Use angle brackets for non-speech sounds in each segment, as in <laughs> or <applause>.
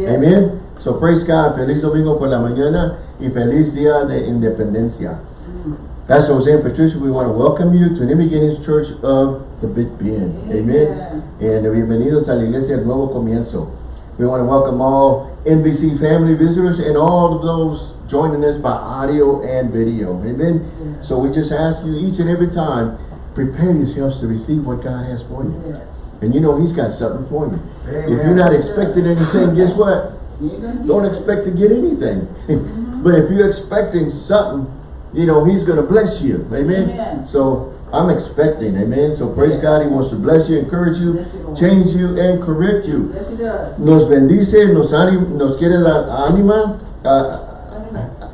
Amen. So praise God. Feliz domingo por la mañana y feliz día de independencia. Pastor Jose and Patricia, we want to welcome you to New Beginnings Church of the Big Bend. Amen. And bienvenidos a la iglesia del nuevo comienzo. We want to welcome all NBC family visitors and all of those joining us by audio and video. Amen. So we just ask you each and every time, prepare yourselves to receive what God has for you. And you know He's got something for you. If you're not expecting anything, guess what? Don't expect to get anything. <laughs> but if you're expecting something, you know, He's going to bless you. Amen. Amen. So I'm expecting. Amen. So praise Yes. God. He wants to bless you, encourage you, Yes, change you, and correct you. Yes, he does. Nos bendice, nos, anim- nos quiere la anima, ah,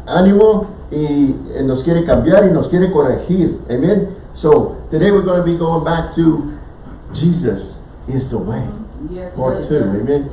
ánimo y eh, nos quiere cambiar y nos quiere corregir. Amen. So today we're going to be going back to Jesus is the way. Yes, Part yes, two. Amen.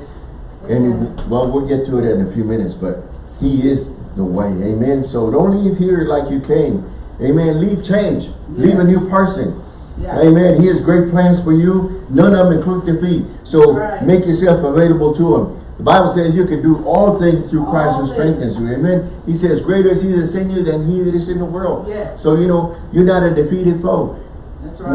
And well, we'll get to it in a few minutes, but he is the way. Amen. So don't leave here like you came. Amen. Leave change. Leave a new person. Yeah. Amen. He has great plans for you. None of them include defeat. So Right. make yourself available to him. The Bible says you can do all things through Christ who strengthens you. Amen. He says, greater is he that is in you than he that is in the world. Yes. So, you know, you're not a defeated foe.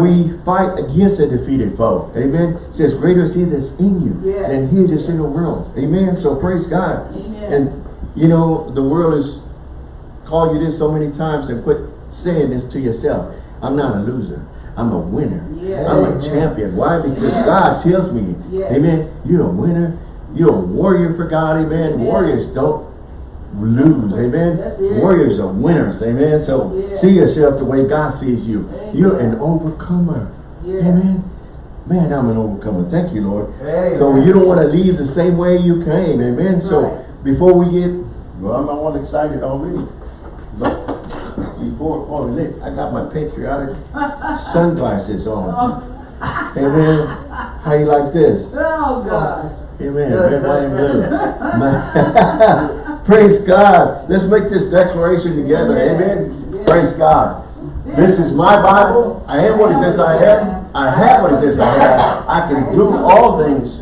We fight against a defeated foe. Amen. It says, greater is he that's in you Yes. than he that's in the world. Amen. So praise God. Amen. And you know, the world has called you this so many times and quit saying this to yourself. I'm not a loser. I'm a winner. Yes. I'm a champion. Why? Because Yes. God tells me. Amen, you're a winner. You're a warrior for God. Amen. Yes. Warriors don't lose. Amen. Warriors are winners. Amen. So Yes. see yourself the way God sees you. Amen. You're an overcomer. Yes. Amen. Man, I'm an overcomer. Thank you, Lord. Amen. So you don't want to leave the same way you came. Amen. So Right. before we get, well, I'm all excited already. But before, oh, look, I got my patriotic <laughs> sunglasses on. Amen. How you like this? Oh, gosh. Amen. Red, white, and blue. <laughs> <laughs> Praise God. Let's make this declaration together. Amen. Yes. Praise God. This is my Bible. I am what it says I am. I have what it says I have. I can do all things.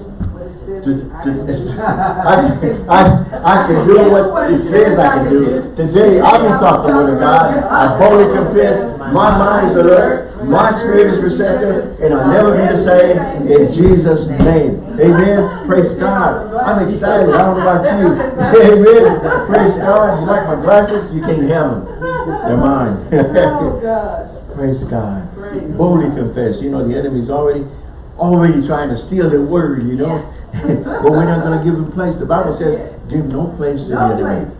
To, to, <laughs> I, I, I can do what it says I can do. Today, I will talk the word of God. I boldly confess. My mind is alert. My spirit is receptive. And I'll never be the same. In Jesus' name. Amen. Praise God. I'm excited. I don't know about you. <laughs> Amen. Praise God. You like my glasses? You can't have them. They're mine. <laughs> Oh, gosh. Praise God. Praise Boldly confess. You know, the enemy's already already trying to steal the word, you know. <laughs> but we're not going to give him place. The Bible says, give no place to No the enemy.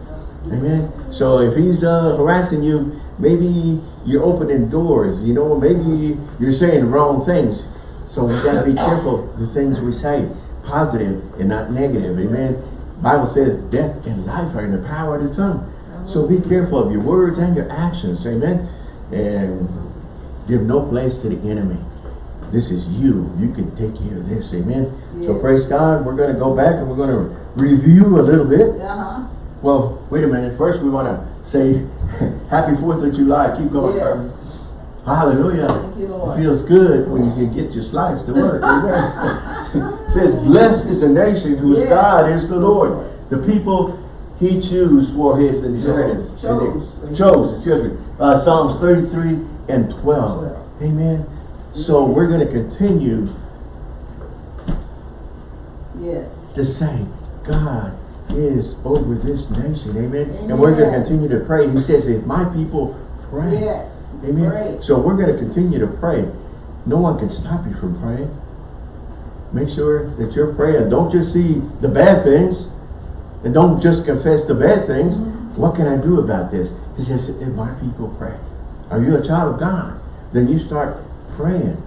Amen. So if he's uh, harassing you, maybe you're opening doors, you know, maybe you're saying wrong things. So we got to be careful the things we say, positive and not negative. Amen. Bible says death and life are in the power of the tongue. So be careful of your words and your actions. Amen. And give no place to the enemy. This is you. You can take care of this. Amen. So praise God. We're going to go back and we're going to review a little bit. Uh-huh. Well, wait a minute. First, we want to say <laughs> Happy 4th of July. Keep going. Yes. Hallelujah. Thank you, Lord. It feels good when you can get your slides to work. Amen. <laughs> it says, Blessed is the nation whose Yes. God is the Lord. The people he chose for his inheritance. Chose. They- Chose, excuse me. Uh, Psalms 33 and 12. Amen. So we're going to continue Yes. to say, God is over this nation. Amen. And we're going to continue to pray. He says, if my people pray. Yes. Amen. Great. So we're going to continue to pray. No one can stop you from praying. Make sure that you're praying. Don't just see the bad things and don't just confess the bad things. Mm-hmm. What can I do about this? He says, if my people pray. Are you a child of God? Then you start praying.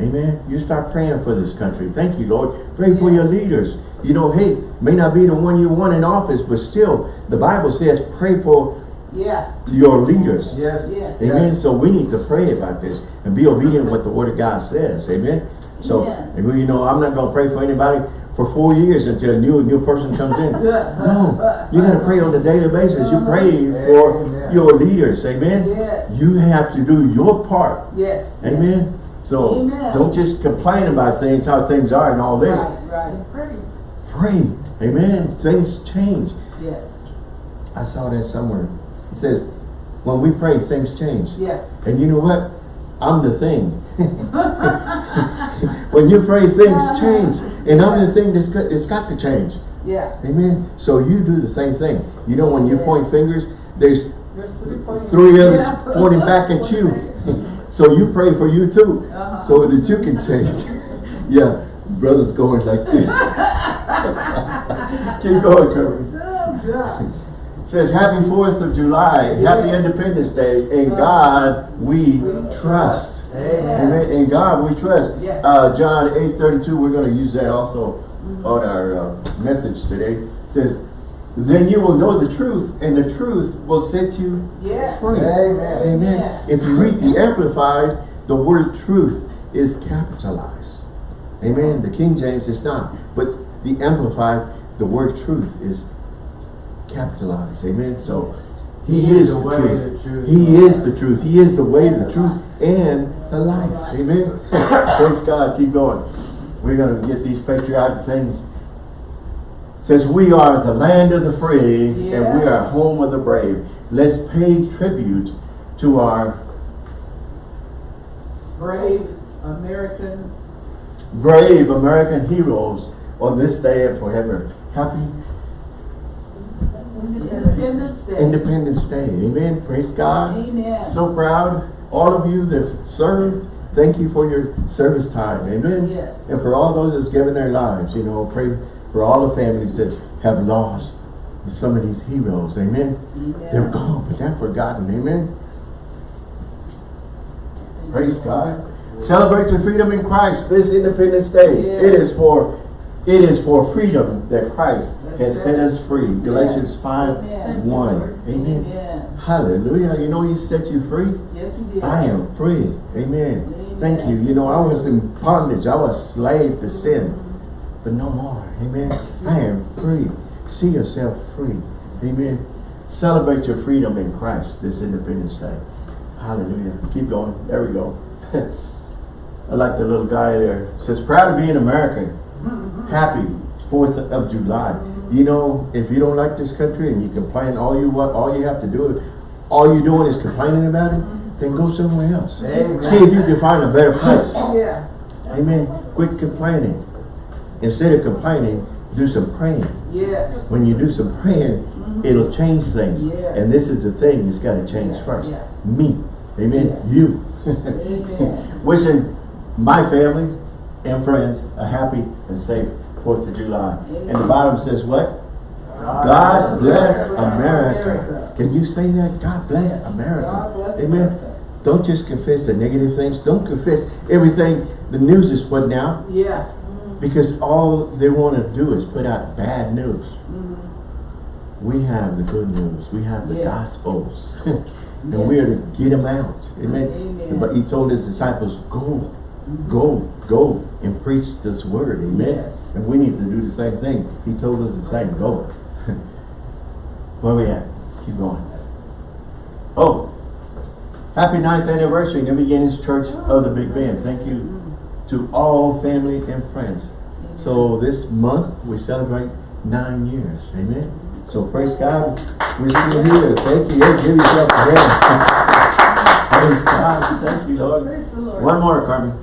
Amen. You start praying for this country. Thank you, Lord. Pray for your leaders. You know, hey, may not be the one you want in office, but still, the Bible says pray for Yeah. your leaders. Yes. Yes. Amen. So we need to pray about this and be obedient what the word of God says. Amen. So, Amen. and we, you know, I'm not going to pray for anybody for four years until a new new person comes in. <laughs> no, you got to pray on a daily basis. You pray uh-huh. for Amen. your leaders. Amen. Yes. You have to do your part. Yes. Amen. So Amen. don't just complain about things, how things are and all this. Right, right. Pray. pray. Amen. Things change. Yes. I saw that somewhere. It says, when we pray, things change. Yeah. And you know what? I'm the thing. <laughs> when you pray, things uh-huh. change. And I'm the thing that's got, it's got to change. Yeah. Amen. So you do the same thing. You know, when you Yeah. point fingers, there's There's three three others Yeah. pointing back at you. <laughs> <laughs> so you pray for you too. Uh-huh. So that you can change. <laughs> yeah, brothers going like this. <laughs> Keep going, Kirby. Oh, <laughs> says happy 4th of July, happy Independence Day. In God we trust. Amen. In God we trust. Yes. Uh, John 8 32, we're going to use that also on our uh, message today. says, then you will know the truth, and the truth will set you Yes. free. Amen. Amen. If you read the Amplified, the word truth is capitalized. Amen. The King James is not. But the Amplified, the word truth is capitalized. Amen. So he is the, way, truth. the truth. He is the truth. He is the way, the truth, and the life. Amen. <coughs> Praise God. Keep going. We're going to get these patriotic things. Says we are the land of the free and we are home of the brave. Let's pay tribute to our Brave American. brave American heroes on this day and forever. Happy Independence Day. Independence Day. Amen. Praise God. Amen. So proud. All of you that served, thank you for your service time. Amen. Yes. And for all those that have given their lives, you know, pray for all the families that have lost some of these heroes. Amen. They're gone, but they're forgotten. Amen. Praise God. Celebrate your freedom in Christ this Independence Day. Yes. It is for it is for freedom that Christ That's has it. set us free. Galatians 5 Amen. 1. Amen. Amen. Hallelujah. You know he set you free. Yes, he did. I am free. Amen. Amen. Thank you. You know, I was in bondage. I was slave to sin. But no more. Amen. I am free. See yourself free. Amen. Celebrate your freedom in Christ this Independence Day. Hallelujah. Keep going. There we go. <laughs> I like the little guy there. It says, proud to be an American. Happy 4th of July. You know, if you don't like this country and you complain all you want, all you have to do, all you're doing is complaining about it, then go somewhere else. Amen. See if you can find a better place. Yeah. Amen. Quit complaining. Instead of complaining, do some praying. Yes. When you do some praying, mm-hmm. it'll change things. Yes. And this is the thing, that's got to change Yeah, first. yeah. Me. Amen. Yeah. You. Amen. <laughs> Wishing my family and friends a happy and safe 4th of July. And the bottom says what? God bless America. Can you say that? God bless Yes. America. God bless Amen. America. Don't just confess the negative things. Don't confess everything the news is putting out Yeah. Because all they want to do is put out bad news. Mm-hmm. We have the good news. We have the <laughs> Yes. gospels. and we are to get them out. Amen. Amen. But he told his disciples, go, go, go and preach this word. Amen. Yes. And we need to do the same thing. He told us the same, go. <laughs> Where we at? Keep going. Oh, happy ninth anniversary, New Beginnings Church of the Big Bend. Thank you to all family and friends. So this month we celebrate nine years. Amen. So praise God. We're still here. Thank you. Hey, give yourself a hand. praise God. Thank you, Lord. Praise the Lord. One more, Carmen.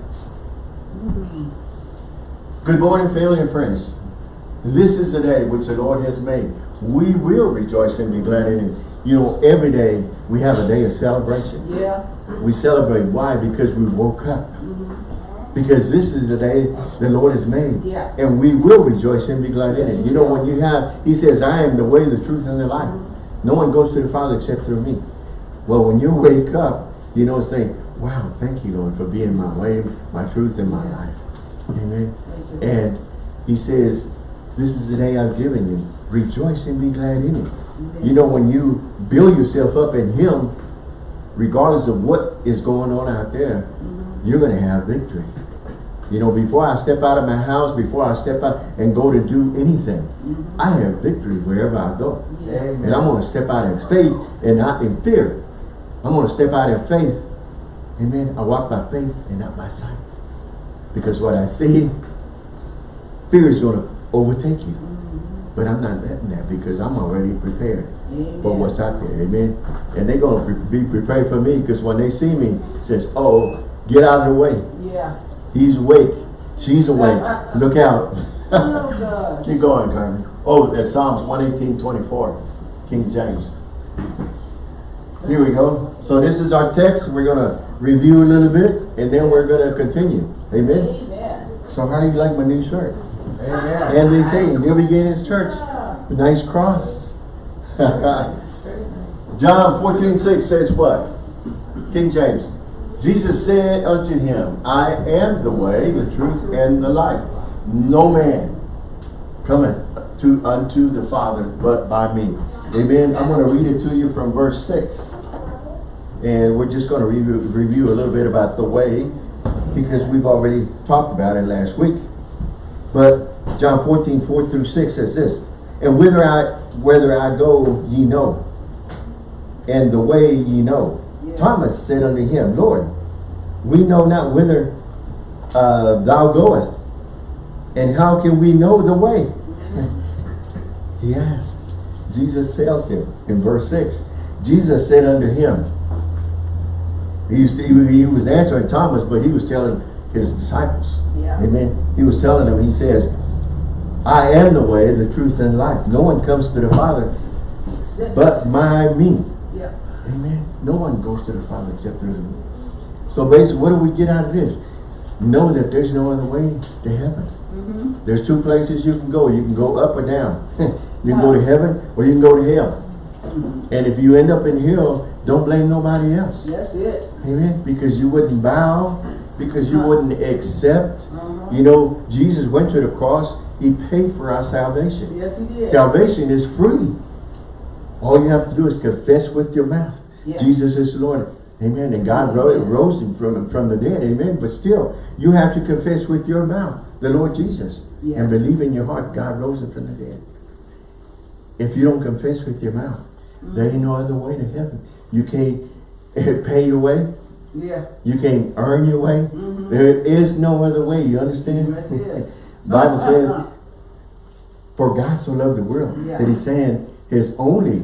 Good morning, family and friends. This is the day which the Lord has made. We will rejoice and be glad in it. You know, every day we have a day of celebration. Yeah. We celebrate. Why? Because we woke up. Because this is the day the Lord has made. Yeah. And we will rejoice and be glad in it. You know, when you have, he says, I am the way, the truth, and the life. No one goes to the Father except through me. Well, when you wake up, you know, saying, wow, thank you, Lord, for being my way, my truth, and my life. Amen. And he says, this is the day I've given you. Rejoice and be glad in it. You know, when you build yourself up in him, regardless of what is going on out there, you're going to have victory. You know, before I step out of my house, before I step out and go to do anything, mm-hmm. I have victory wherever I go. Yes. And I'm going to step out in faith and not in fear. I'm going to step out in faith. Amen. I walk by faith and not by sight. Because what I see, fear is going to overtake you. Mm-hmm. But I'm not letting that because I'm already prepared for what's out there. Amen. And they're going to be prepared for me because when they see me, it says, oh, get out of the way. Yeah. He's awake. She's awake. Uh, uh, uh, Look out. <laughs> Oh. Keep going, Carmen. Oh, that's Psalms 118, 24. King James. Here we go. So this is our text. We're going to review a little bit and then we're going to continue. Amen. Amen. So how do you like my new shirt? Amen. And they say, New Beginnings Church. Nice cross. <laughs> John 14, 6 says what? King James. Jesus said unto him, I am the way, the truth, and the life. No man cometh to unto the Father but by me. Amen. I'm going to read it to you from verse 6. And we're just going to review, review a little bit about the way because we've already talked about it last week. But John 14, 4 through 6 says this, And whither I, whether I go, ye know, and the way ye know. Thomas said unto him, Lord, we know not whither uh, thou goest, and how can we know the way? <laughs> he asked. Jesus tells him in verse 6, Jesus said unto him, he, was- he was answering Thomas, but he was telling his disciples. Yeah. Amen. He was telling them, he says, I am the way, the truth, and life. No one comes to the Father but by me. Amen. No one goes to the Father except through him. So basically, what do we get out of this? Know that there's no other way to heaven. Mm-hmm. There's two places you can go. You can go up or down. <laughs> you can go to heaven or you can go to hell. And if you end up in hell, don't blame nobody else. That's it. Amen. Because you wouldn't bow, because you wouldn't accept. Uh-huh. You know, Jesus went to the cross. He paid for our salvation. Yes, he did. Salvation is free. All you have to do is confess with your mouth. Yes. Jesus is Lord. Amen. And God ro- rose him from, from the dead. Amen. But still, you have to confess with your mouth the Lord Jesus. Yes. And believe in your heart God rose him from the dead. If you don't confess with your mouth, there ain't no other way to heaven. You can't <laughs> pay your way. Yeah. You can't earn your way. Mhm. There is no other way. You understand? That's it. <laughs> <laughs> Bible says, for God so loved the world Yeah. that he's saying his only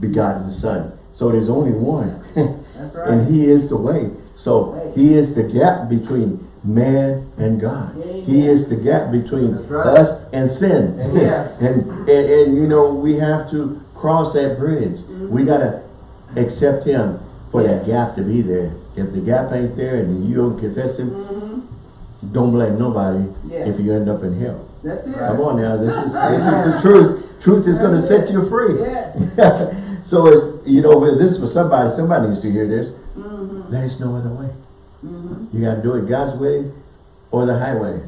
begotten son. So there's only one. <laughs> That's right. and he is the way. So Right. he is the gap between man and God. He is the gap between right. us and sin. Yes. <laughs> and, and and you know we have to cross that bridge. We gotta accept him for that Mm-hmm. Gap to be there. If the gap ain't there and you don't confess him, Mm-hmm. don't blame nobody Yes. if you end up in hell. That's it. Come on now, this is <laughs> this is the truth. Truth is gonna set you free. Yes. So it's you know if this is for somebody, somebody needs to hear this. Mm-hmm. There's no other way. Mm-hmm. You gotta do it God's way or the highway.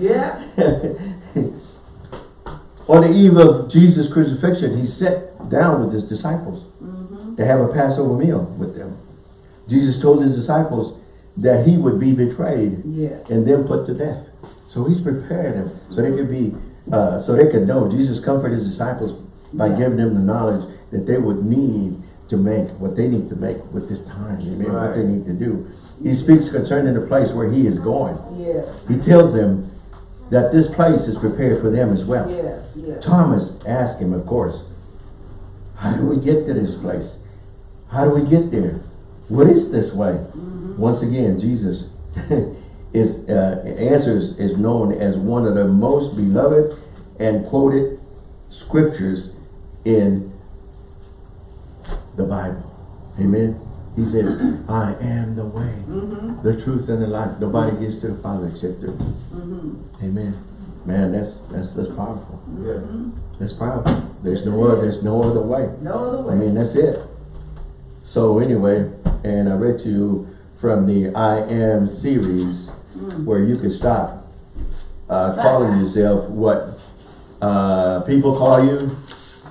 Yeah. <laughs> <laughs> On the eve of Jesus' crucifixion, he sat down with his disciples Mm-hmm. to have a Passover meal with them. Jesus told his disciples that he would be betrayed Yes. and then put to death. So he's prepared them so they could be, uh, so they could know. Jesus comforted his disciples by Yeah. giving them the knowledge that they would need to make what they need to make with this time. Amen. What they need to do. He speaks concerning the place where he is going. Yes. He tells them that this place is prepared for them as well. Yes. Yes. Thomas asked him, of course, how do we get to this place? How do we get there? What is this way? Once again, Jesus <laughs> is uh, answers is known as one of the most beloved and quoted scriptures in the Bible. Amen. He says, I am the way, Mm-hmm. the truth, and the life. Nobody gets to the Father except through me. Mm-hmm. Amen. Man, that's that's that's powerful. Yeah. That's powerful. There's no other there's no other way. No other way. I mean that's it. So anyway, and I read to you from the I am series Mm. where you can stop uh, calling yourself what uh, people call you,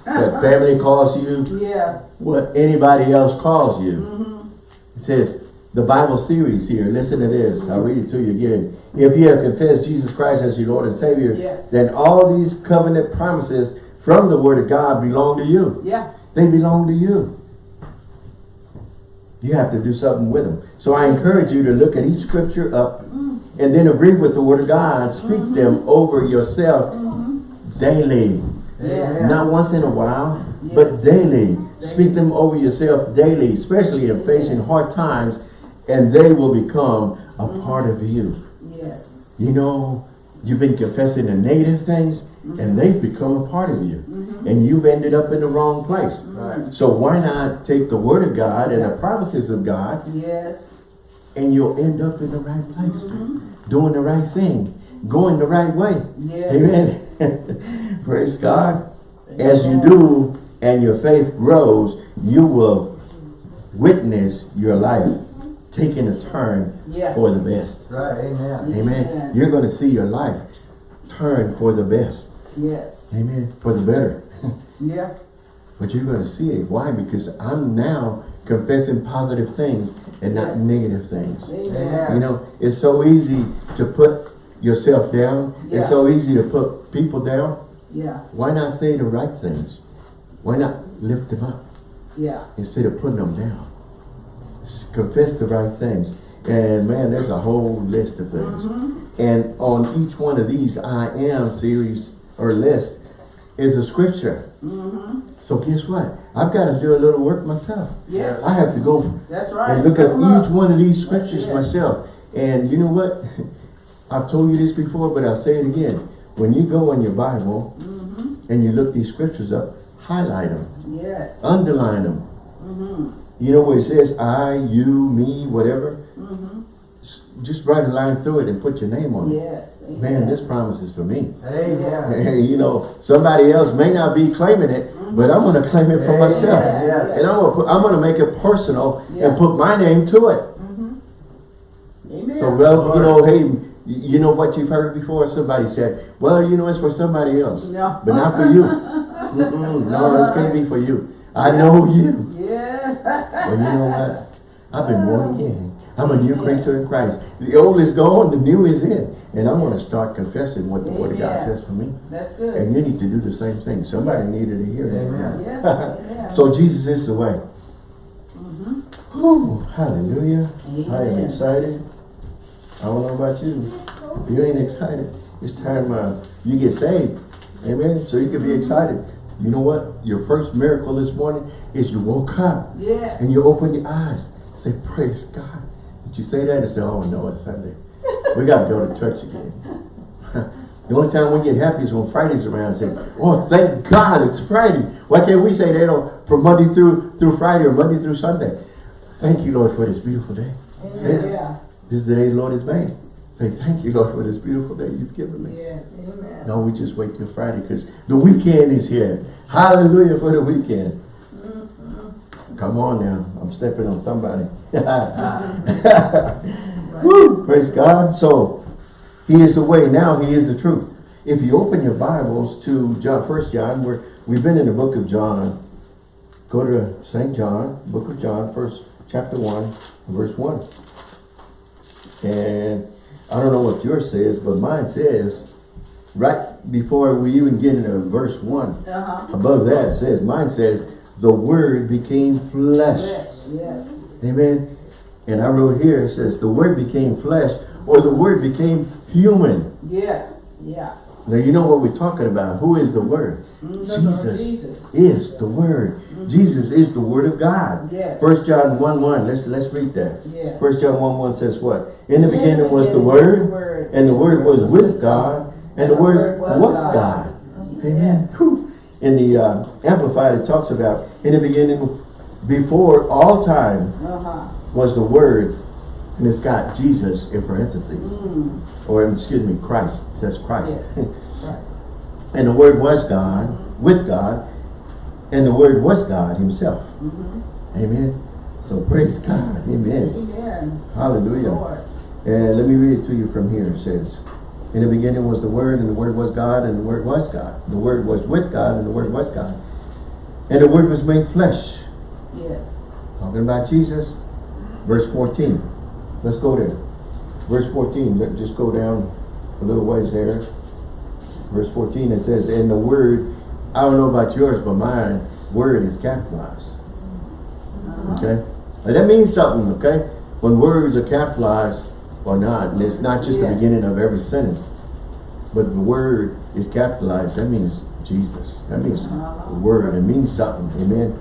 what family calls you, yeah. what anybody else calls you. Mm-hmm. It says, the Bible series here, listen to this, I'll read it to you again. If you have confessed Jesus Christ as your Lord and Savior, Yes. then all these covenant promises from the Word of God belong to you. Yeah. They belong to you. You have to do something with them. So I encourage you to look at each scripture up and then agree with the word of God. Speak mm-hmm. them over yourself mm-hmm. daily. Yeah. Not once in a while, Yes. but daily. Speak them over yourself daily, especially in facing hard times, and they will become a mm-hmm. part of you. Yes. You know, you've been confessing the negative things, and they've become a part of you. And you've ended up in the wrong place. Right. So why not take the word of God and the promises of God, Yes. And you'll end up in the right place, mm-hmm. doing the right thing, going the right way. Yes. Amen. <laughs> Praise God. As you do and your faith grows, you will witness your life taking a turn Yeah. for the best. Right, amen. Amen. Amen. You're going to see your life turn for the best. Yes. Amen. For the better. Yeah. <laughs> But you're going to see it. Why? Because I'm now confessing positive things and not negative things. Amen. You know, it's so easy to put yourself down. Yeah. It's so easy to put people down. Yeah. Why not say the right things? Why not lift them up Yeah. instead of putting them down? Confess the right things. And man, there's a whole list of things. And on each one of these I am series or list is a scripture. Mm -hmm. So guess what? I've got to do a little work myself. Yes. I have to go That's right. and look at each one of these scriptures myself. And you know what? <laughs> I've told you this before, but I'll say it again. When you go in your Bible Mm-hmm. and you look these scriptures up, highlight them, Yes. underline them. Mm-hmm. You know where it says I, you, me, whatever? Mm-hmm. Just write a line through it and put your name on it. Yes. Man, this promise is for me. Amen. <laughs> you know, somebody else may not be claiming it, but I'm going to claim it for Amen. myself. Yeah. And I'm going to put, I'm going to make it personal Yeah. and put my name to it. Mm-hmm. Amen. So, well, you know, hey, you know what you've heard before? Somebody said, well, you know, it's for somebody else, No. but not for you. Mm-mm, no, it's going to be for you. I know you. Yeah. Well, you know what? I've been born again. I'm a new creature in Christ. The old is gone, the new is in. And I'm going to start confessing what the Word of God says for me. That's good. And you need to do the same thing. Somebody Yes. needed to hear that. Amen. Yes. <laughs> Amen. So Jesus is the way. Mhm. Whew, hallelujah. I am excited. I don't know about you. If you ain't excited, it's time uh, you get saved. Amen. So you can be excited. You know what? Your first miracle this morning is you woke up Yeah. and you open your eyes. Say, praise God. You say that? And say, oh no, it's Sunday. we got to go to church again. <laughs> the only time we get happy is when Friday's around and say, oh, thank God it's Friday. Why can't we say that on, from Monday through, through Friday or Monday through Sunday? Thank you, Lord, for this beautiful day. Say. Yeah. This is the day the Lord has made. Say, thank you, Lord, for this beautiful day you've given me. Yeah. Amen. No, we just wait till Friday because the weekend is here. Hallelujah for the weekend. Come on now. I'm stepping on somebody. <laughs> Woo, praise God. So, he is the way. Now he is the truth. If you open your Bibles to John, First John, we're, we've been in the book of John. Go to St. John, book of John, first chapter 1, verse 1. And I don't know what yours says, but mine says, right before we even get into verse 1, Uh-huh. above that says, mine says, the word became flesh. Yes. Yes. Amen. And I wrote here, it says, the word became flesh, or the word became human. Yeah. Yeah. Now you know what we're talking about. Who is the word? Mhm. Jesus Jesus. is the word. Jesus is the word of God. Yes. First John 1 1. Let's let's read that. Yeah. First John 1 1 says what? In the In the beginning was the word, and the word was with God, and the word was God. Amen. Whew. In the uh, Amplified, it talks about in the beginning, before all time, Uh-huh. was the Word, and it's got Jesus in parentheses, Mm. or excuse me, Christ. It says Christ. Yes. <laughs> Right. and the Word was God, with God, and the Word was God Himself. Mm-hmm. Amen. So praise God. Amen. Amen. Hallelujah. Lord. And let me read it to you from here. It says, In the beginning was the Word, and the Word was God, and the Word was God. The Word was with God, and the Word was God. And the Word was made flesh. Yes. Talking about Jesus. Verse 14. Let's go there. Verse 14. Let just go down a little ways there. Verse 14 it says, And the word, I don't know about yours, but mine, word is capitalized. Uh-huh. Okay? And that means something, okay? When words are capitalized, or not. And it's not just the beginning of every sentence. But the word is capitalized. That means Jesus. That means Uh-huh. the word. It means something. Amen.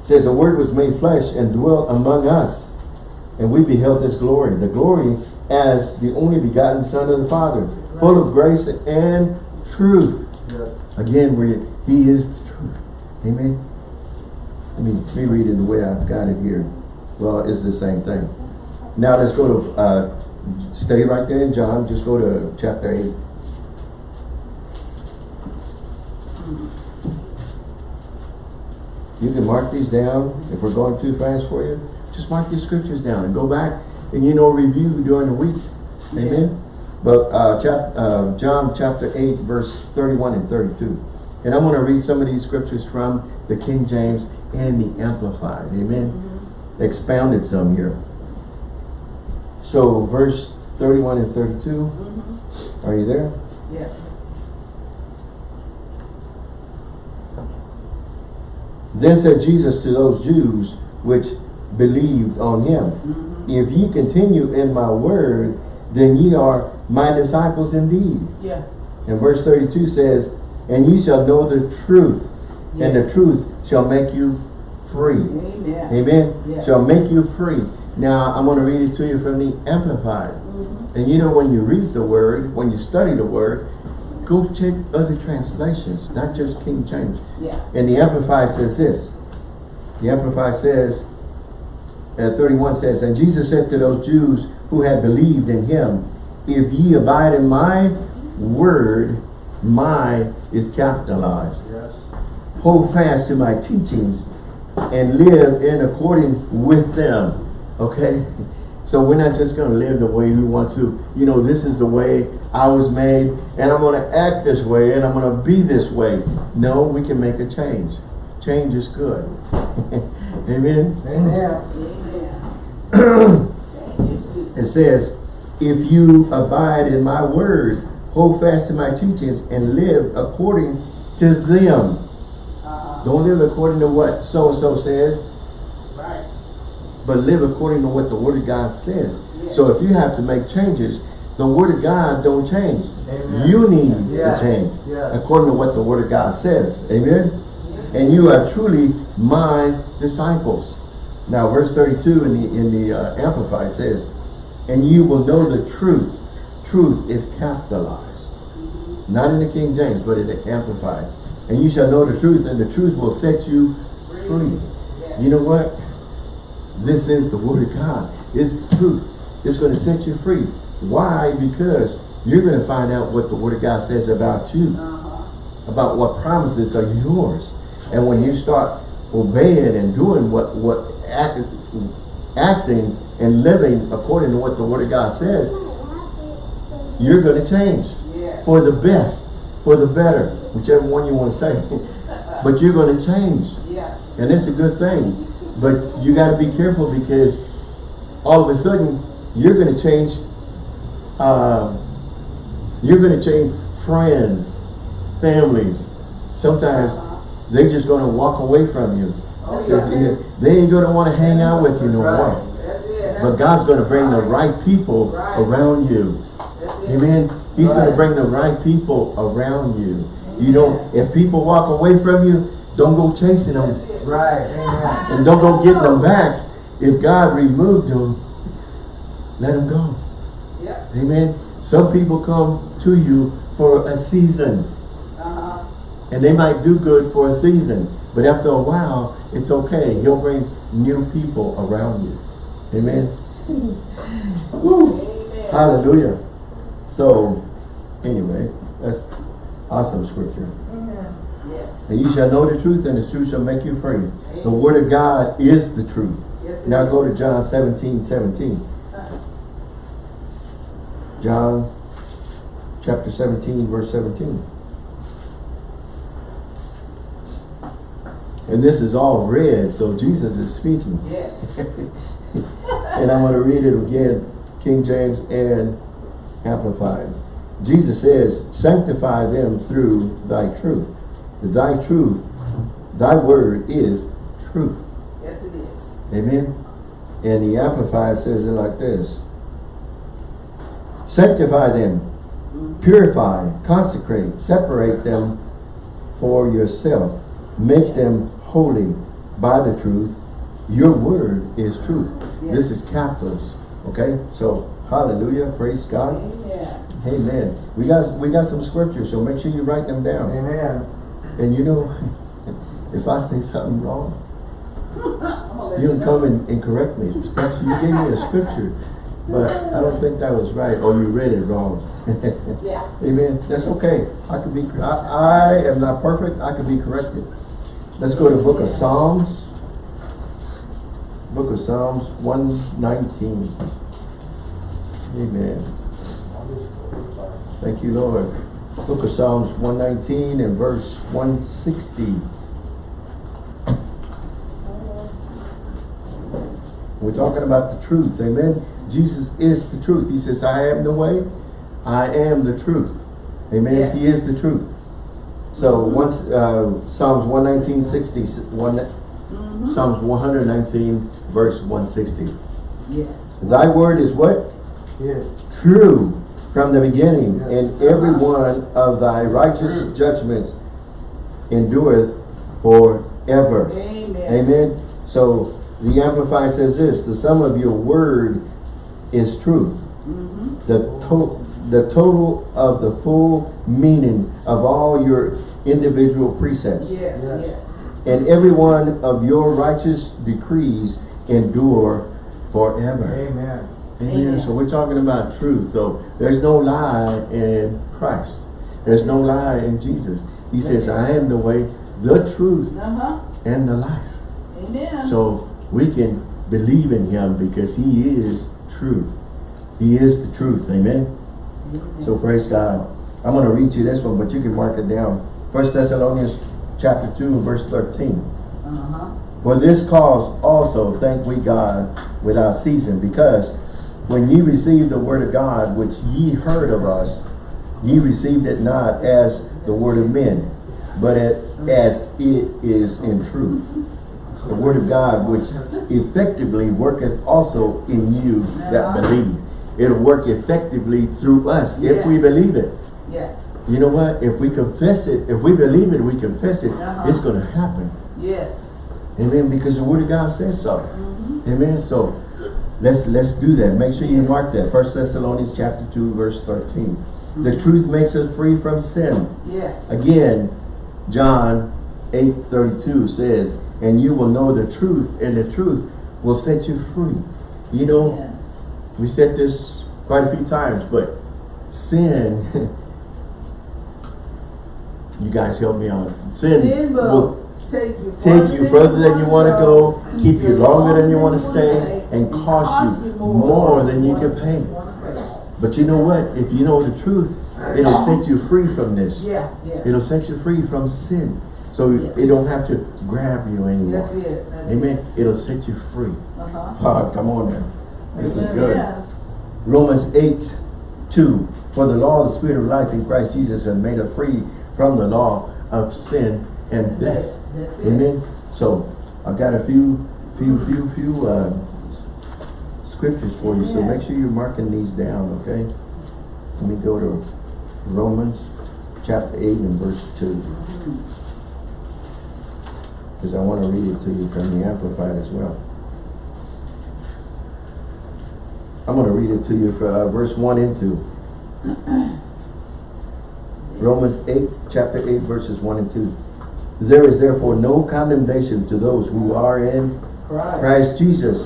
It says the word was made flesh and dwelt among us. And we beheld his glory. The glory as the only begotten Son of the Father. Full of grace and truth. Yes. Again, where he is the truth. Amen. Let me reread it the way I've got it here. Well, it's the same thing. Now let's go to, uh, stay right there in John, just go to chapter 8. You can mark these down, if we're going too fast for you, just mark these scriptures down and go back and you know, review during the week. Amen? But, uh, chap, uh, John chapter 8, verse 31 and 32. And I'm gonna read some of these scriptures from the King James and the Amplified. Amen? Expounded some here. So, verse 31 and 32, Mhm. are you there? Yes. Then said Jesus to those Jews which believed on him, Mhm. If ye continue in my word, then ye are my disciples indeed. Yeah. And verse 32 says, And ye shall know the truth, and the truth shall make you free. Amen. Amen? Yeah. Shall make you free. Now, I'm going to read it to you from the Amplified. Mhm. And you know, when you read the word, when you study the word, go check other translations, not just King James. Yeah. And the Amplified says this. The Amplified says, uh, 31 says, And Jesus said to those Jews who had believed in him, If ye abide in my word, my is capitalized. Yes. Hold fast to my teachings and live in according with them. Okay? So we're not just going to live the way we want to. You know, this is the way I was made and I'm going to act this way and I'm going to be this way. No, we can make a change. Change is good. <laughs> Amen? Amen. <clears throat> It says, if you abide in my word, hold fast to my teachings and live according to them. Uh-huh. Don't live according to what so-and-so says. But live according to what the word of God says. Yes. So if you have to make changes, the word of God don't change. Amen. You need Yeah. to change Yeah. according to what the word of God says. Amen? And you are truly my disciples. Now verse 32 in the, in the uh, Amplified says, and you will know the truth. Truth is capitalized. Not in the King James, but in the Amplified. And you shall know the truth, and the truth will set you free. Yeah. You know what? This is the word of God. It's the truth. It's going to set you free. Why? Because you're going to find out what the word of God says about you, Uh-huh. about what promises are yours. And when you start obeying and doing what, what act, acting and living according to what the word of God says, you're going to change for the best, for the better, whichever one you want to say. <laughs> but you're going to change. Yeah. And it's a good thing. But you got to be careful because all of a sudden you're going to change, uh, you're going to change friends, families. Sometimes they're just going to walk away from you. Oh, yeah. They ain't going to want to hang out with you no more. But God's going to bring the right people around you. Amen. He's going to bring the right people around you. You don't, if people walk away from you, don't go chasing them. Right. Amen. And don't go getting them back. If God removed them, let them go. Yeah. Amen. Some people come to you for a season. Uh-huh. And they might do good for a season. But after a while, it's okay. He'll bring new people around you. Amen. <laughs> Woo. Amen. Hallelujah. So, anyway, that's awesome scripture. And you shall know the truth, and the truth shall make you free. The word of God is the truth. Yes, Now is. go to John 17, 17. John chapter 17, verse 17. And this is all red, so Jesus is speaking. Yes. <laughs> and I'm going to read it again, King James and Amplified. Jesus says, sanctify them through thy truth. Thy truth, thy word is truth. Yes, it is. Amen. And the Amplified says it like this. Sanctify them, mm-hmm. purify, consecrate, separate them for yourself. Make them holy by the truth. Your word is truth. This is capitals. Okay? So, hallelujah. Praise God. Amen. Amen. We got we got some scriptures, so make sure you write them down. Amen. And you know, if I say something wrong, I'm gonna let you can come and, and correct me. You gave me a scripture, but I don't think that was right, or you read it wrong. Yeah. <laughs> Amen. That's okay. I could be. I, I am not perfect. I could be corrected. Let's go to Book of Psalms. Book of Psalms one nineteen. Amen. Thank you, Lord. Book of Psalms one nineteen and verse one sixty. We're talking about the truth, amen? Jesus is the truth. He says, I am the way, I am the truth. Amen? Yes. He is the truth. So once, uh, Psalms 119, 60, one, Mm-hmm. Psalms 119, verse 160. Yes. Thy word is what? Yes. True from the beginning, Yes. and every one of thy righteous judgments endureth forever. Amen. Amen. So the Amplified says this, the sum of your word is truth. Mm-hmm. The to the total of the full meaning of all your individual precepts. Yes, Yes. yes. And every one of your righteous decrees endure forever. Amen. Amen. Amen. So we're talking about truth. So there's no lie in Christ. There's no lie in Jesus. He says, I am the way, the truth, Uh-huh. and the life. Amen. So we can believe in him because he is true. He is the truth. Amen. Amen. So praise God. I'm going to read you this one, but you can mark it down. First Thessalonians chapter 2 verse 13. Uh-huh. For this cause also thank we God without ceasing, because when ye received the word of God, which ye heard of us, ye received it not as the word of men, but as it is in truth. The word of God, which effectively worketh also in you that believe. It'll work effectively through us if we believe it. Yes. You know what? If we confess it, if we believe it, we confess it, Uh-huh. it's going to happen. Yes. Amen. Because the word of God says so. Mm-hmm. Amen. So let's let's do that. Make sure you mark that. First Thessalonians chapter 2, verse 13. The Mm-hmm. truth makes us free from sin. Yes. Again, John 8, 32 says, and you will know the truth, and the truth will set you free. You know, Yeah. we said this quite a few times, but sin, <laughs> you guys help me out. Sin, Sin will will take you further than you want to go, keep you longer than you want to stay, and cost you more than you can pay. But you know what? If you know the truth, it'll set you free from this. Yeah, yeah. It'll set you free from sin. So it don't have to grab you That's anymore. it. That's Amen. It'll set you free. Uh-huh. Ah, come on now. This is good. Yeah. Romans 8, 2. For the law of the Spirit of life in Christ Jesus has made us free from the law of sin and death. That's it. Amen. So I've got a few, few, few, few uh, scriptures for you. So make sure you're marking these down, okay? Let me go to Romans chapter 8 and verse 2. Because I want to read it to you from the Amplified as well. I'm going to read it to you for uh, verse 1 and 2. <clears throat> Romans 8, chapter 8, verses 1 and 2. There is therefore no condemnation to those who are in Christ. Christ Jesus,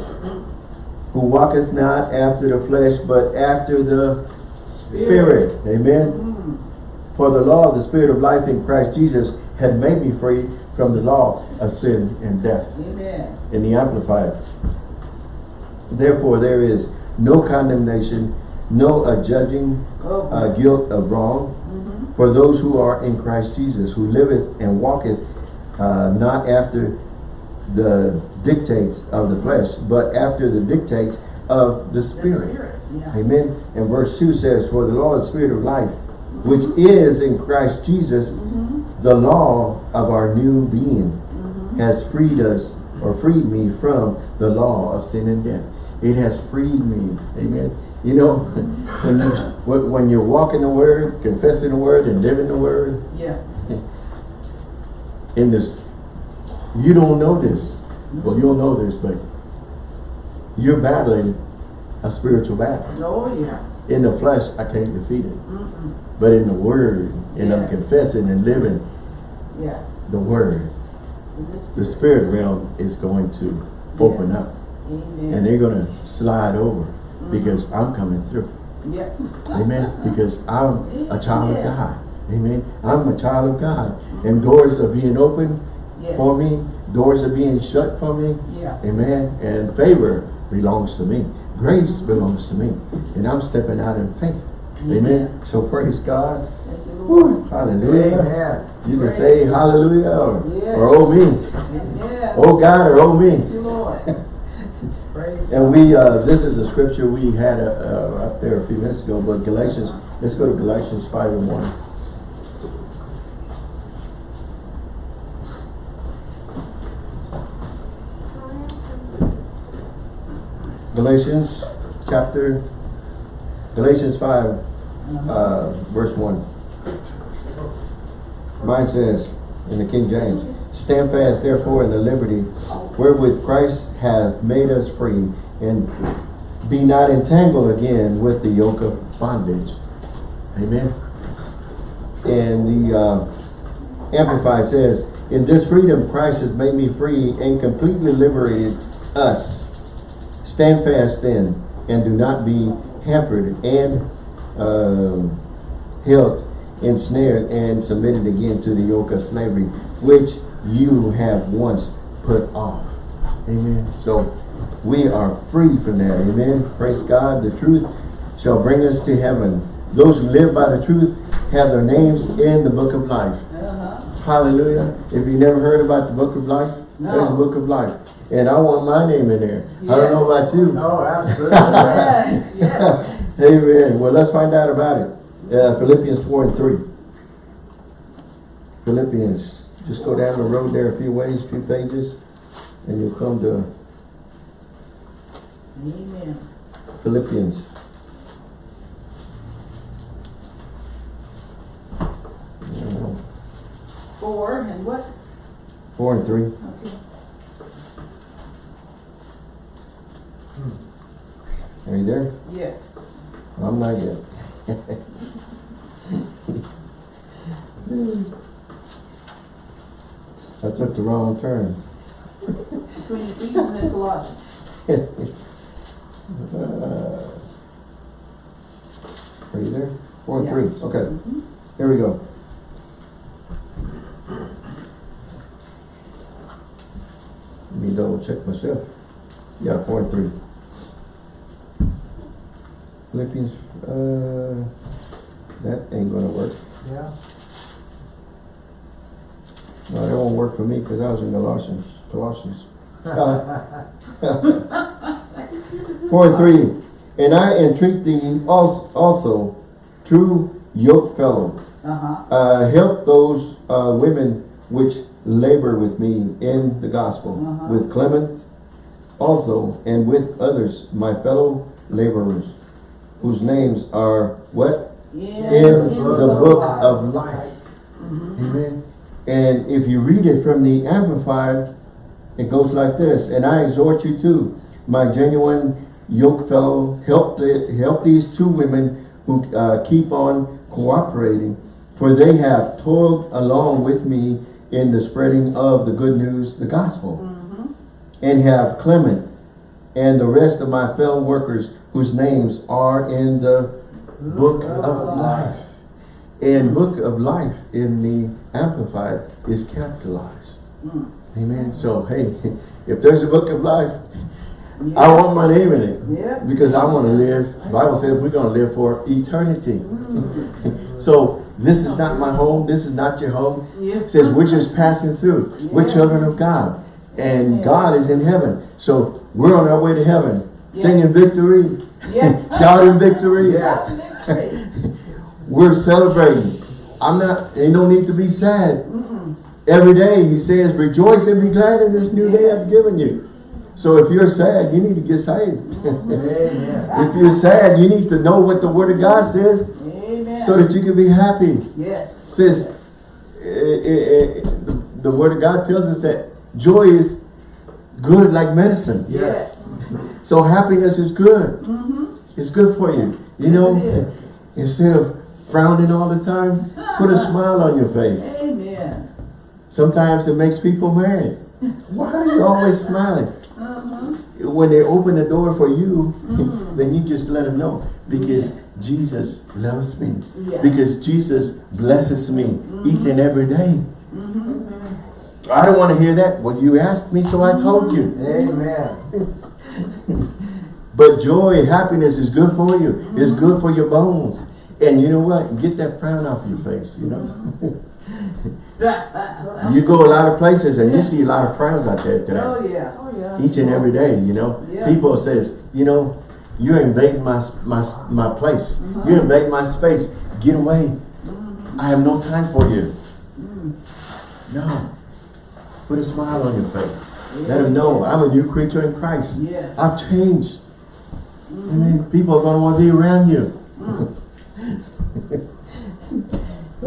who walketh not after the flesh, but after the Spirit. Amen. Mm. For the law of the Spirit of life in Christ Jesus had made me free from the law of sin and death. Amen. In the Amplified. Therefore there is no condemnation, no adjudging uh, guilt of wrong. For those who are in Christ Jesus, who liveth and walketh uh, not after the dictates of the flesh, but after the dictates of the Spirit. Yeah. Amen. And verse 2 says, For the law of the Spirit of life, which is in Christ Jesus, Mhm. the law of our new being, Mhm. has freed us or freed me from the law of sin and death. It has freed me. Amen. You know, <laughs> when, you, when you're walking the word, confessing the word, and living the word, Yeah. in this, you don't know this. Well, you'll know this, but you're battling a spiritual battle. Oh, yeah. In the flesh, I can't defeat it. Mm-mm. But in the word, and I'm confessing and living Yeah. the word, the spirit realm is going to open Yes. up. Amen. And they're going to slide over Mm-hmm. because I'm coming through. Yeah. Amen. Because I'm a child of God. Amen. I'm a child of God. And doors are being opened Yes. for me. Doors are being shut for me. Yeah. Amen. And favor belongs to me. Grace belongs to me. And I'm stepping out in faith. Amen. So praise God. Thank you, Lord. Woo. Hallelujah. Amen. You can say hallelujah or, Yes. or oh me. Oh God or oh me. <laughs> Thank you, Lord. Praise And we, uh, this is a scripture we had uh, uh, up there a few minutes ago, but Galatians, let's go to Galatians 5 and 1. Galatians chapter, Galatians 5, uh, verse 1. Mine says, in the King James, Stand fast therefore in the liberty wherewith Christ hath made us free, and be not entangled again with the yoke of bondage. Amen. And the uh, Amplified says, In this freedom Christ has made me free and completely liberated us. Stand fast then, and do not be hampered and um, held, ensnared, and submitted again to the yoke of slavery, which you have once put off. Amen. So we are free from that. Amen. Praise God. The truth shall bring us to heaven. Those who live by the truth have their names in the book of life. Uh-huh. Hallelujah. If you never heard about the book of life, there's a book of life. And I want my name in there. I don't know about you. No, absolutely. Yes. <laughs> Yes. Amen. Well, let's find out about it. Uh, Philippians 4 and 3. Philippians. Just go down the road there a few ways, a few pages, and you'll come to Amen. Philippians. Four and what? 4 and 3. Okay. Hmm. Are you there? Yes. I'm not yet. <laughs> <laughs> I took the wrong turn. Between Ephesians and Colossians. Uh, Are you there? Four Yeah. three, okay. Here we go. Let me double check myself. Yeah, four and three. Philippians, uh, that ain't gonna work. Yeah. No, that won't work for me because I was in Colossians, Colossians. Uh, <laughs> Four and three, and I entreat thee also, true yoke fellow, Uh-huh. uh, help those uh, women which labor with me in the gospel, Uh-huh. with Clement also, and with others, my fellow laborers, whose names are what? Yeah. In the book of life. Mhm. Amen. And if you read it from the Amplified, it goes like this. And I exhort you to, my genuine yoke fellow, help the, help these two women who uh, keep on cooperating, for they have toiled along with me in the spreading of the good news, the gospel, Mhm. and have Clement and the rest of my fellow workers whose names are in the book of life. And book of life in the Amplified is capitalized. Mm. Amen. So, hey, <laughs> if there's a book of life, Yeah. I want my name in it. Yeah. Because I want to live. The Bible says we're going to live for eternity. <laughs> so, this is not my home. This is not your home. Yeah. It says we're just passing through. We're children of God. And Yeah. God is in heaven. So, we're on our way to heaven. Yeah. Singing victory. Yeah. <laughs> Shouting victory. We're celebrating. I'm not, ain't no need to be sad. Mm-mm. Every day he says, rejoice and be glad in this new day I've given you. So if you're sad, you need to get saved. Amen. <laughs> if you're sad, you need to know what the word of God says Amen. so that you can be happy. Yes. says, eh, eh, eh, the, the word of God tells us that joy is good like medicine. Yes. So happiness is good. Mm-hmm. It's good for you. You Yes, know, instead of frowning all the time, put a smile on your face. Amen. Sometimes it makes people mad. Why are you always smiling? Uh-huh. When they open the door for you, Mhm. then you just let them know. Because Jesus loves me. Yeah. Because Jesus blesses me each and every day. Mm-hmm. I don't want to hear that. Well, you asked me, so I told you. Amen. <laughs> But joy, happiness is good for you. It's good for your bones. And you know what? Get that frown off your face, you know. you go a lot of places and you see a lot of frowns out there today. Oh, yeah. Oh, yeah. Each and every day, you know. Yeah. People says, you know, you're invading my my my place. Mm-hmm. You're invading my space. Get away. I have no time for you. Mm. No. Put a smile on your face. Let them know I'm a new creature in Christ. Yes. I've changed. I mean, people are going to want to be around you.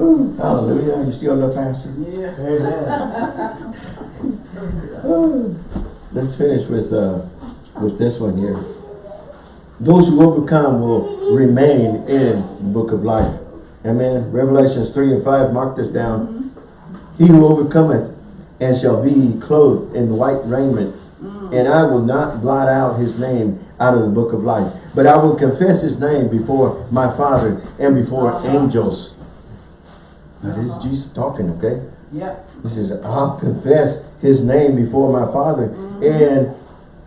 Ooh, hallelujah. You still love pastor? Yeah. Amen. Let's finish with uh, with this one here. Those who overcome will remain in the book of life. Amen. Revelations 3 and 5, mark this down. He who overcometh and shall be clothed in white raiment, and I will not blot out his name out of the book of life, but I will confess his name before my Father and before angels. Now this is Jesus talking, okay? Yeah. He says, I'll confess his name before my Father mm-hmm. and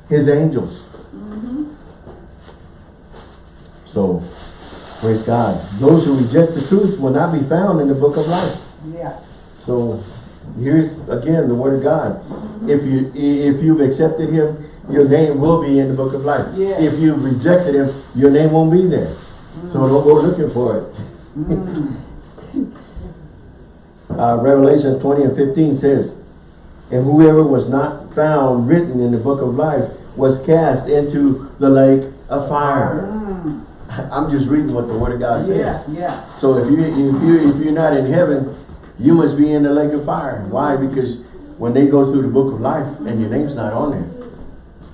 his angels. Mm-hmm. So, praise God. Those who reject the truth will not be found in the book of life. Yeah. So, here's again the word of God. Mm-hmm. If you if you've accepted him, your name will be in the book of life. Yeah. If you've rejected him, your name won't be there. So don't go looking for it. Mm. Uh, Revelation 20 and 15 says, And whoever was not found written in the book of life was cast into the lake of fire. Mm. I'm just reading what the word of God says. Yeah. Yeah. So if you if you if you're not in heaven, you must be in the lake of fire. Why? Because when they go through the book of life and your name's not on there,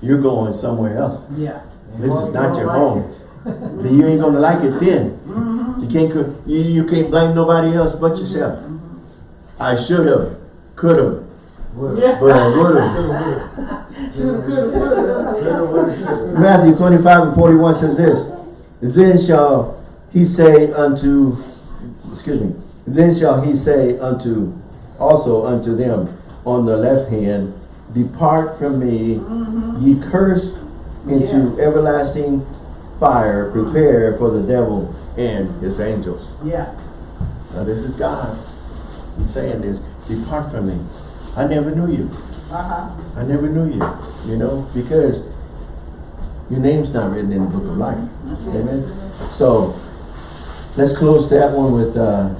you're going somewhere else. Yeah. This is not your home. Then you ain't gonna like it then. You can't you, you can't blame nobody else but yourself. I should have, could have, Yeah. but I would have. Matthew 25 and 41 says this, Then shall he say unto, excuse me, then shall he say unto, also unto them on the left hand, Depart from me, mm-hmm. ye cursed, into Yes. everlasting fire, prepared for the devil and his angels. Yeah. Now this is God. He's saying this, depart from me. I never knew you. Uh-huh. I never knew you, you know, because your name's not written in the book of life. Amen. So let's close that one with uh,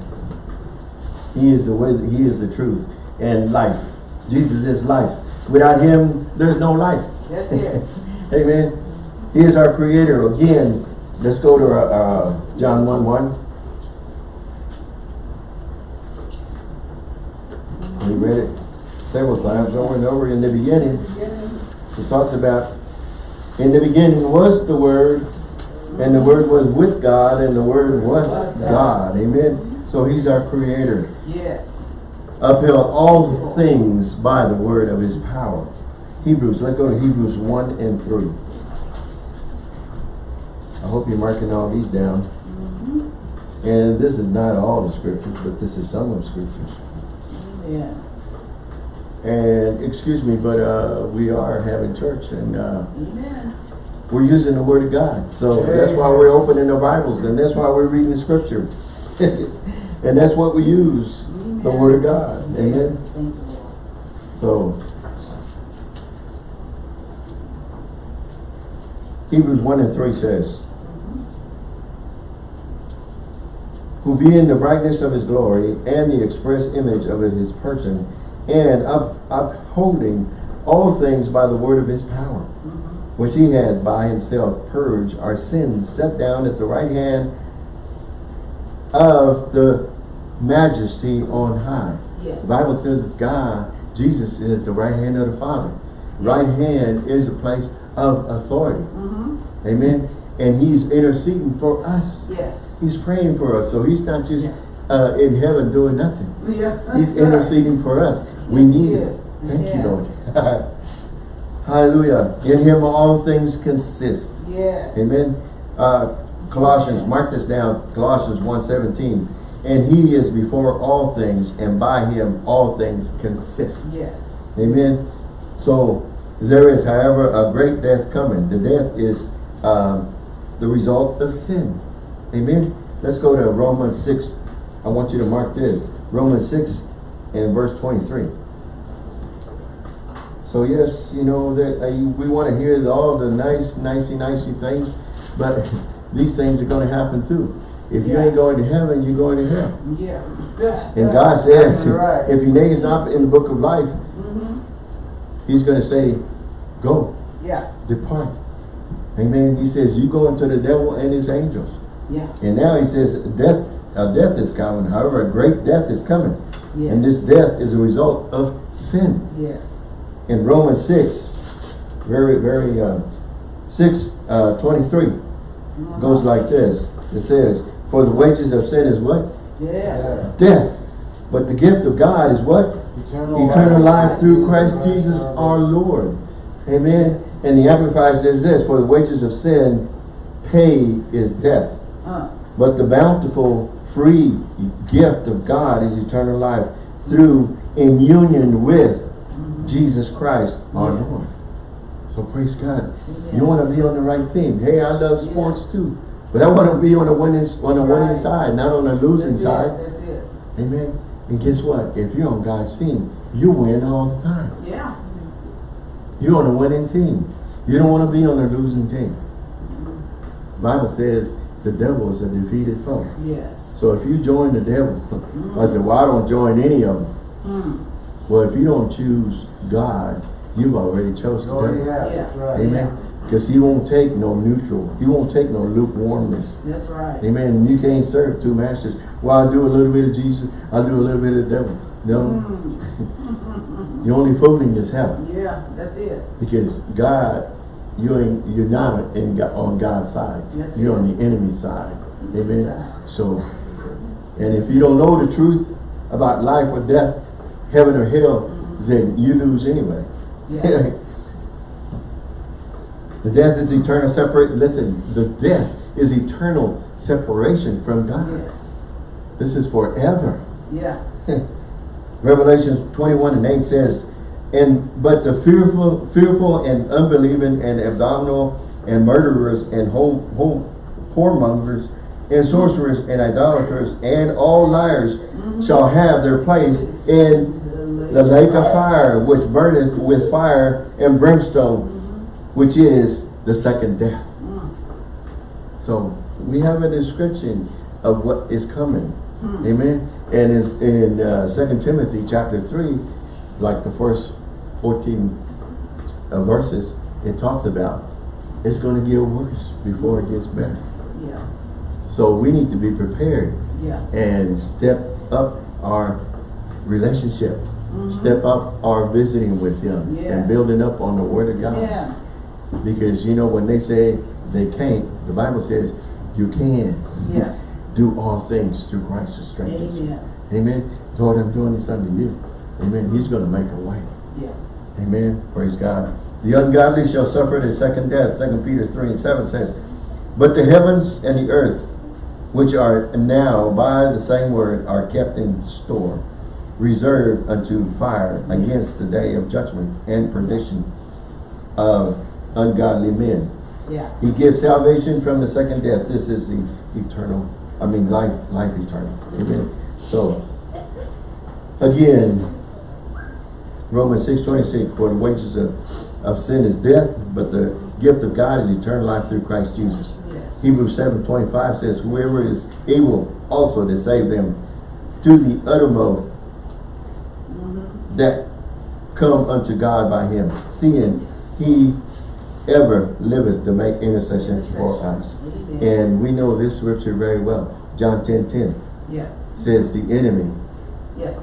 He is the way, He is the truth and life. Jesus is life. Without Him, there's no life. It. <laughs> Amen. He is our creator. Again, let's go to uh, uh, John 1 1. We read it several times over and over in the beginning. It talks about, in the beginning was the Word, and the Word was with God, and the Word was God. Amen. So He's our creator. Yes. Upheld all things by the word of His power. Hebrews, let's go to Hebrews 1 and 3. I hope you're marking all these down. Mm-hmm. And this is not all the scriptures, but this is some of the scriptures. Yeah. And excuse me, but uh, we are having church and uh, Amen. we're using the word of God. So that's why we're opening the Bibles and that's why we're reading the scripture. <laughs> and that's what we use, the word of God. Amen. Lord. So Hebrews 1 and 3 says, Who being the brightness of his glory and the express image of his person, and up, upholding all things by the word of his power, Mm-hmm. which he had by himself purged our sins, set down at the right hand of the majesty on high. Yes. The Bible says God, Jesus is at the right hand of the Father. Right hand is a place of authority. Mm-hmm. Amen. And he's interceding for us. Yes. He's praying for us. So he's not just uh, in heaven doing nothing. Yeah. He's interceding for us. We need it. Thank Yeah. you, Lord. <laughs> Hallelujah. In him all things consist. Yes. Amen. Uh, Colossians, mark this down, Colossians 1.17. And he is before all things, and by him all things consist. Yes. Amen. So there is, however, a great death coming. The death is um, the result of sin. Amen. Let's go to Romans 6. I want you to mark this. Romans 6 and verse 23. So yes, you know, that uh, we want to hear all the nice, nicey, nicey things, but <laughs> these things are going to happen too. If you ain't going to heaven, you're going to hell. Yeah. And God says, <laughs> right. if your name's not in the book of life, Mm-hmm. He's going to say, go, Yeah. depart. Amen. He says, you go into the devil and his angels. Yeah. And now he says, death, a death is coming. However, a great death is coming. Yes. And this death is a result of sin. Yes. In Romans 6, very, very, uh, 6, uh, 23, Mm-hmm. goes like this. It says, for the wages of sin is what? Yeah. Death. But the gift of God is what? Eternal, Eternal life through Christ Jesus our Lord. Amen. And the Amplified says this, for the wages of sin, pay is death. Uh. But the bountiful, free gift of God is eternal life through in union with Jesus Christ our Yes. Lord. So praise God. Yeah. You want to be on the right team. Hey, I love sports too. But I want to be on the winning on the winning side, not on the losing That's side. It. That's it. Amen. And guess what? If you're on God's team, you win all the time. Yeah. You're on the winning team. You don't want to be on a losing team. Bible says the devil is a defeated foe. Yes. So if you join the devil, I said, well, I don't join any of them. Mm. Well, if you don't choose God, you've already chosen Oh, the devil. yeah, Yeah. that's right. Amen. Because he won't take no neutral. He won't take no lukewarmness. That's right. Amen. You can't serve two masters. Well, I do a little bit of Jesus. I do a little bit of the devil. No. Mm. <laughs> You're only fooling yourself. Yeah. That's it. Because God, you ain't, you're not in, on God's side. That's You're on the enemy's side. Amen. Side. So, and if you don't know the truth about life or death, heaven or hell, then you lose anyway. Yeah. <laughs> the death is eternal separate. Listen, the death is eternal separation from God. yes. This is forever. Yeah. <laughs> Revelations 21 and 8 says, and but the fearful, fearful and unbelieving and abominable and murderers and home, home, whoremongers and sorcerers and idolaters and all liars shall have their place in the lake of fire, which burneth with fire and brimstone, which is the second death. So we have a description of what is coming. Amen. And is in uh, 2 Timothy chapter 3, like the first 14 uh, verses, it talks about it's going to get worse before it gets better. Yeah. So we need to be prepared Yeah. and step up our relationship. Step up our visiting with Him and building up on the Word of God. Yeah. Because you know when they say they can't, the Bible says you can Yeah. do all things through Christ who strengthens. Amen. Amen. Lord, I'm doing this unto you. Amen. He's going to make a way. Yeah. Amen. Praise God. The ungodly shall suffer the second death. Second Peter 3 and 7 says, But the heavens and the earth, which are now by the same word, are kept in store, reserved unto fire against the day of judgment and perdition of ungodly men. Yeah. He gives salvation from the second death. This is the eternal, I mean life, life eternal. Amen. So, again, Romans 6, 26, for the wages of, of sin is death, but the gift of God is eternal life through Christ Jesus. Yes. Hebrews 7, 25 says, whoever is able also to save them to the uttermost, that come unto God by him, seeing he ever liveth to make intercession for us. Amen. And we know this scripture very well. John 10, 10 Yeah, says the enemy, yes.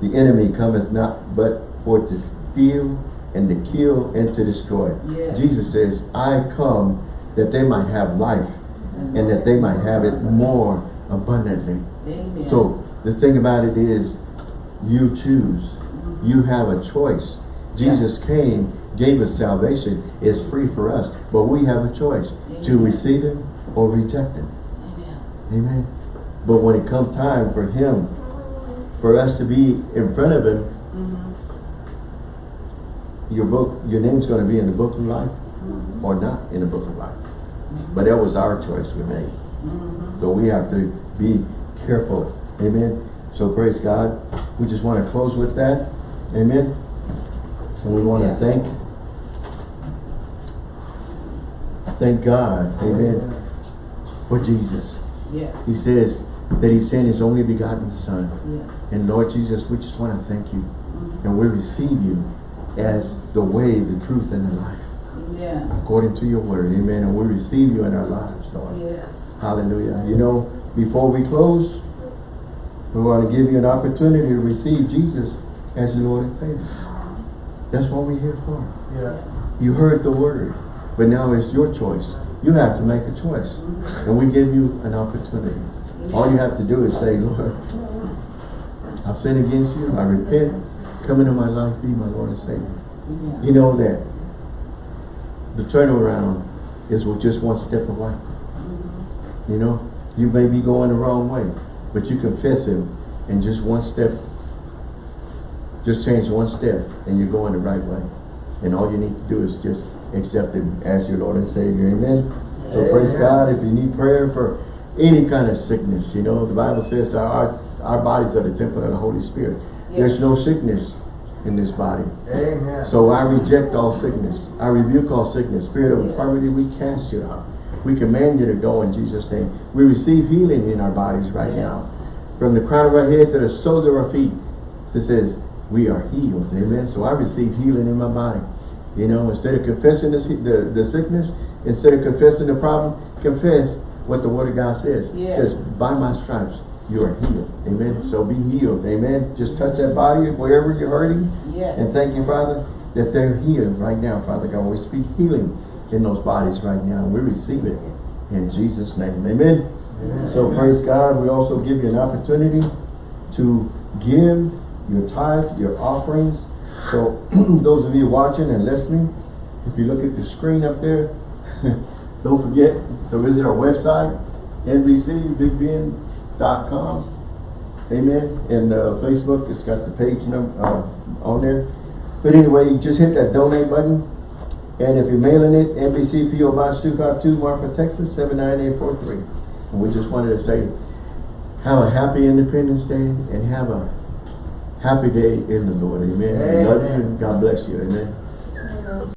the enemy cometh not but for to steal and to kill and to destroy. Yes. Jesus says, I come that they might have life and that they might have it more abundantly. Amen. So the thing about it is, you choose. You have a choice. Jesus came, gave us salvation. It's free for us. But we have a choice to receive it or reject it. Amen. Amen. But when it comes time for him, for us to be in front of him, Mhm. Your book, your name's going to be in the book of life Mhm. or not in the book of life. But that was our choice we made. Mhm. So we have to be careful. Amen. So praise God. We just want to close with that. Amen. And we want to thank thank God. Amen. For Jesus. Yes. He says that he sent his only begotten son. Yes. And Lord Jesus, we just want to thank you. And we receive you as the way, the truth, and the life. Amen. According to your word. Amen. And we receive you in our lives, Lord. Yes. Hallelujah. You know, before we close, we want to give you an opportunity to receive Jesus as your Lord and Savior. That's what we're here for. Yes. You heard the word, but now it's your choice. You have to make a choice. Mm-hmm. And we give you an opportunity. All you have to do is say, Lord, I've sinned against you. I repent. Come into my life. Be my Lord and Savior. Amen. You know that the turnaround is with just one step away. Mm-hmm. You know, you may be going the wrong way, but you confess him and just one step, just change one step and you're going the right way. And all you need to do is just accept him as your Lord and Savior. Amen. So praise God. If you need prayer for any kind of sickness, you know, the Bible says our, our bodies are the temple of the Holy Spirit. There's no sickness in this body. Amen. So I reject all sickness. I rebuke all sickness. Spirit of Yes. infirmity, we cast you out. We command you to go in Jesus' name. We receive healing in our bodies right Yes. now. From the crown of our head to the soles of our feet. It says, we are healed. Amen. So I receive healing in my body. You know, instead of confessing this, the, the sickness, instead of confessing the problem, confess what the word of God says. Yes. It says, by my stripes, you are healed. Amen. So be healed. Amen. Just touch that body wherever you're hurting. Yes. And thank you, Father, that they're healed right now, Father God. We speak healing in those bodies right now. We receive it in Jesus' name. Amen. Amen. So praise God. We also give you an opportunity to give your tithe, your offerings. So <clears throat> those of you watching and listening, if you look at the screen up there, <laughs> don't forget to visit our website, Amen. And uh, Facebook, it's got the page number uh, on there. But anyway, you just hit that donate button. And if you're mailing it, NBC PO Box 252, Marfa, Texas 79843. And we just wanted to say, have a happy Independence Day and have a happy day in the Lord. Amen. We love you. God bless you. Amen.